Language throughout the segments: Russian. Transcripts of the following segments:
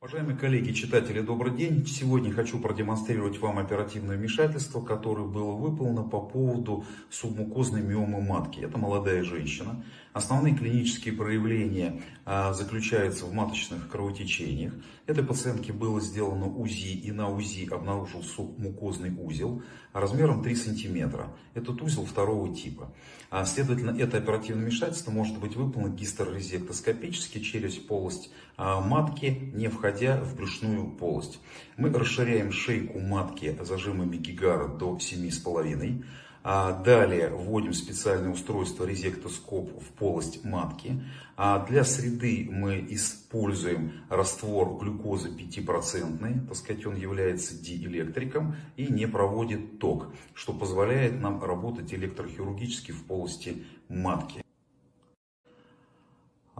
Уважаемые коллеги, читатели, добрый день. Сегодня хочу продемонстрировать вам оперативное вмешательство, которое было выполнено по поводу субмукозной миомы матки. Это молодая женщина. Основные клинические проявления а, заключаются в маточных кровотечениях. Этой пациентке было сделано УЗИ и на УЗИ обнаружил субмукозный узел размером 3 см. Этот узел второго типа. А, следовательно, это оперативное вмешательство может быть выполнено гистерорезектоскопически через полость а, матки, не входя в брюшную полость. Мы расширяем шейку матки зажимами Гигара до 7,5 а далее вводим специальное устройство резектоскоп в полость матки. А для среды мы используем раствор глюкозы 5%, так сказать, он является диэлектриком и не проводит ток, что позволяет нам работать электрохирургически в полости матки.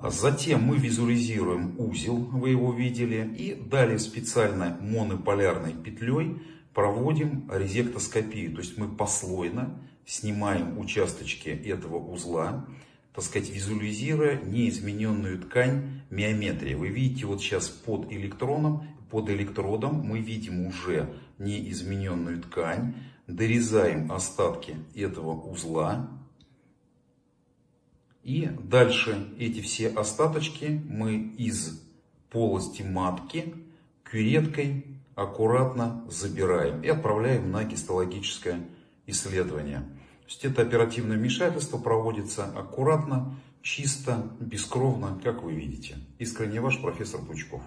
Затем мы визуализируем узел, вы его видели, и далее специальной монополярной петлей проводим резектоскопию. То есть мы послойно снимаем участочки этого узла, так сказать, визуализируя неизмененную ткань миометрии. Вы видите вот сейчас под электроном, под электродом мы видим уже неизмененную ткань, дорезаем остатки этого узла. И дальше эти все остаточки мы из полости матки кюреткой аккуратно забираем и отправляем на гистологическое исследование. То есть это оперативное вмешательство проводится аккуратно, чисто, бескровно, как вы видите. Искренне ваш профессор Пучков.